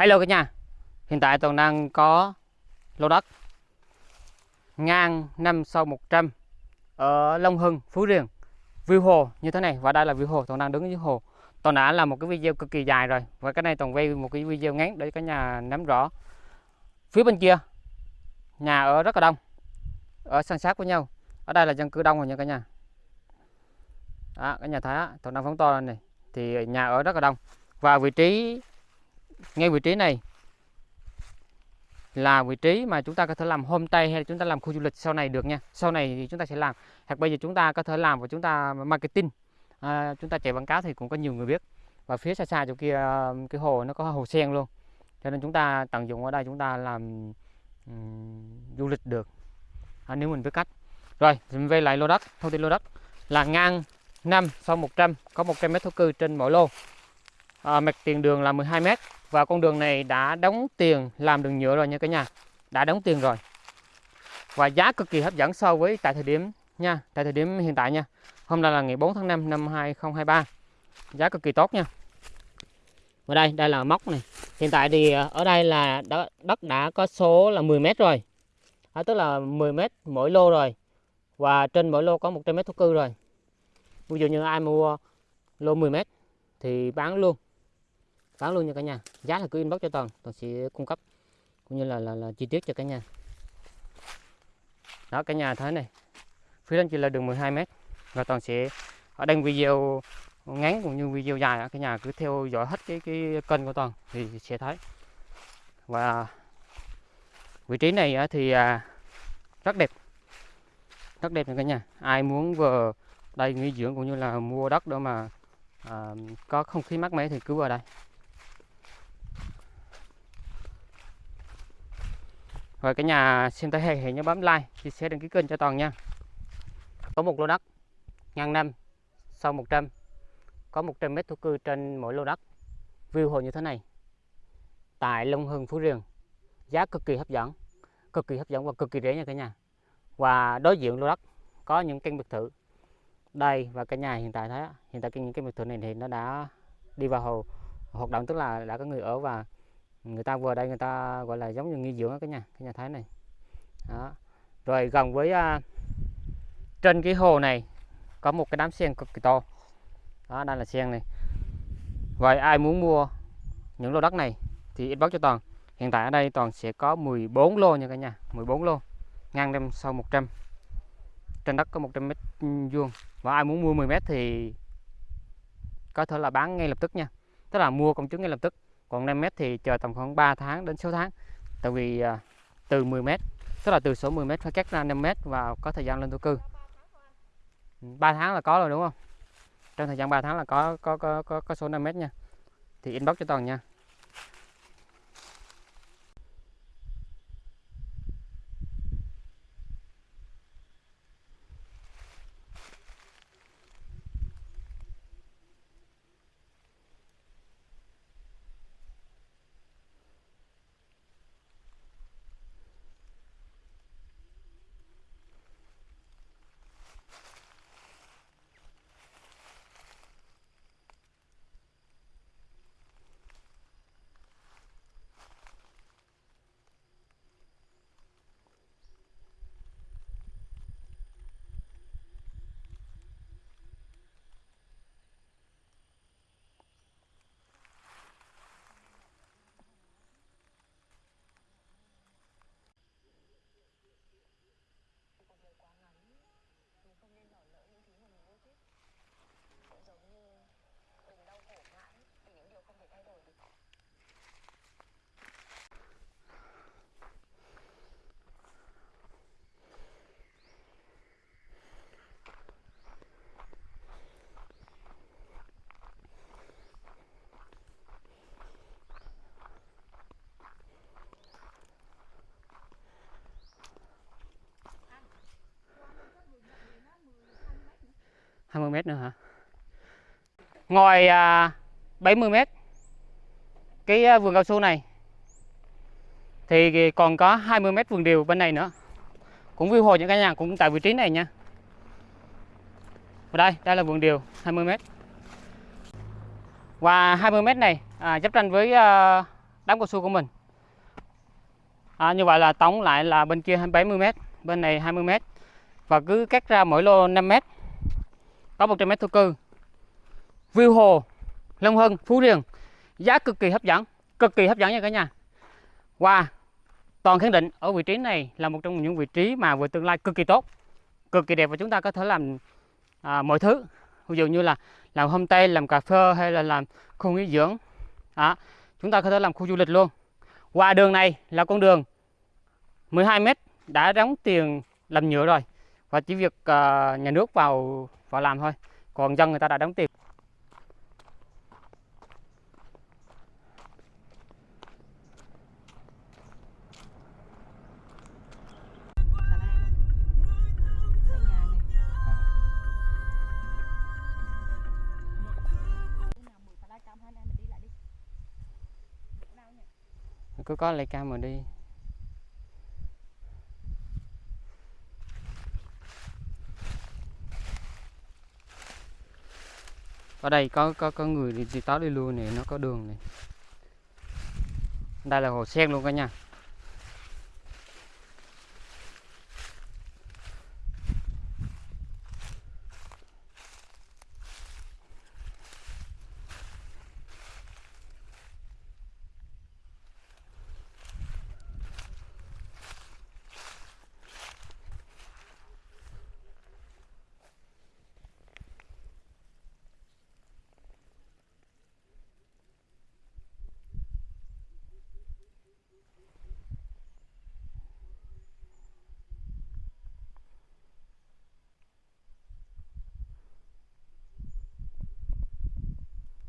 Hello cả nhà. Hiện tại Toàn đang có lô đất ngang 5 sau 100 ở Long Hưng, Phú Riềng. View hồ như thế này và đây là view hồ. Toàn đang đứng dưới hồ. Toàn đã làm một cái video cực kỳ dài rồi và cái này Toàn quay một cái video ngắn để cả nhà nắm rõ. Phía bên kia nhà ở rất là đông ở san sát với nhau. Ở đây là dân cư đông rồi nha cả nhà. Đó, cả nhà thấy Toàn đang phóng to lên này thì nhà ở rất là đông. Và vị trí ngay vị trí này là vị trí mà chúng ta có thể làm homestay hay là chúng ta làm khu du lịch sau này được nha. Sau này thì chúng ta sẽ làm. Hoặc bây giờ chúng ta có thể làm và chúng ta marketing. À, chúng ta chạy quảng cáo thì cũng có nhiều người biết. Và phía xa xa chỗ kia ờ, cái hồ nó có hồ sen luôn. Cho nên chúng ta tận dụng ở đây chúng ta làm um, du lịch được. À, nếu mình biết cách. Rồi mình về lại lô đất thông tin lô đất. Là ngang 5 sau 100 có 100 mét thổ cư trên mỗi lô. À, mặt tiền đường là 12 mét và con đường này đã đóng tiền làm đường nhựa rồi nha cả nhà. Đã đóng tiền rồi. Và giá cực kỳ hấp dẫn so với tại thời điểm nha tại thời điểm hiện tại nha. Hôm nay là ngày 4 tháng 5 năm 2023 giá cực kỳ tốt nha. Ở đây đây là móc này. Hiện tại thì ờ, ở đây là đất đã có số là 10 mét rồi. À, tức là 10 mét mỗi lô rồi. Và trên mỗi lô có 100 mét thổ cư rồi. Ví dụ như ai mua lô 10 mét thì bán luôn bán luôn nha cả nhà. Giá là cứ inbox cho toàn toàn sẽ cung cấp cũng như là là, là chi tiết cho cả nhà. Đó cả nhà thấy này. Phía bên chỉ là đường 12 mét và toàn sẽ ở đây video ngắn cũng như video dài cả nhà cứ theo dõi hết cái cái kênh của toàn thì sẽ thấy. Và vị trí này thì à, rất đẹp. Rất đẹp nha cả nhà. Ai muốn vừa đây nghỉ dưỡng cũng như là mua đất đó mà à, có không khí mát mẻ thì cứ vào đây. Rồi cả nhà xem thấy hay hãy nhớ bấm like, chia sẻ đăng ký kênh cho Toàn nha. Có một lô đất ngang năm sau 100 có 100 mét thổ cư trên mỗi lô đất. View hồ như thế này. Tại Long Hưng Phú Riềng. Giá cực kỳ hấp dẫn, cực kỳ hấp dẫn và cực kỳ rẻ nha cả nhà. Và đối diện lô đất có những căn biệt thự. Đây và cả nhà hiện tại thấy hiện tại những căn biệt thự này thì nó đã đi vào hồ hoạt động tức là đã có người ở và người ta vừa đây người ta gọi là giống như nghỉ dưỡng cái nhà cái nhà thái này. Đó. rồi gần với uh, trên cái hồ này có một cái đám sen cực kỳ to. Đó đây là sen này. Vậy ai muốn mua những lô đất này thì inbox cho toàn. Hiện tại ở đây toàn sẽ có 14 lô nha cả nhà 14 lô ngang đêm sau 100 trên đất có 100 mét vuông. Và ai muốn mua 10 mét thì có thể là bán ngay lập tức nha. Tức là mua công chứng ngay lập tức còn 5 mét thì chờ tầm khoảng 3 tháng đến 6 tháng. Tại vì à, từ 10 mét tức là từ số 10 mét phải cắt ra 5 mét và có thời gian lên thổ cư. 3 tháng là có rồi đúng không? Trong thời gian 3 tháng là có có có có, có số 5 mét nha. Thì inbox cho toàn nha. 20 mét nữa hả? Ngoài à, 70 mét. Cái à, vườn cao su này thì còn có 20 mét vườn điều bên này nữa. Cũng view hồ những cái nhà cũng tại vị trí này nha. Và đây đây là vườn điều 20 mét. Và 20 mét này à, giáp tranh với à, đám cao su của mình. À, như vậy là tổng lại là bên kia 70 mét, bên này 20 mét. Và cứ cắt ra mỗi lô 5 mét có 100 mét thổ cư view hồ Long hưng Phú Riềng. Giá cực kỳ hấp dẫn cực kỳ hấp dẫn nha cả nhà. Wow toàn khẳng định ở vị trí này là một trong những vị trí mà về tương lai cực kỳ tốt cực kỳ đẹp và chúng ta có thể làm à, mọi thứ. Ví dụ như là làm homestay làm cà phê hay là làm khu nghỉ dưỡng. À, chúng ta có thể làm khu du lịch luôn. Qua đường này là con đường 12 mét đã đóng tiền làm nhựa rồi. Và chỉ việc à, nhà nước vào vào làm thôi. Còn dân người ta đã đóng tiền. Cứ có lấy cam mà đi. Ở đây có có có người đi, táo tới đi luôn này nó có đường này. Đây là hồ sen luôn cả nha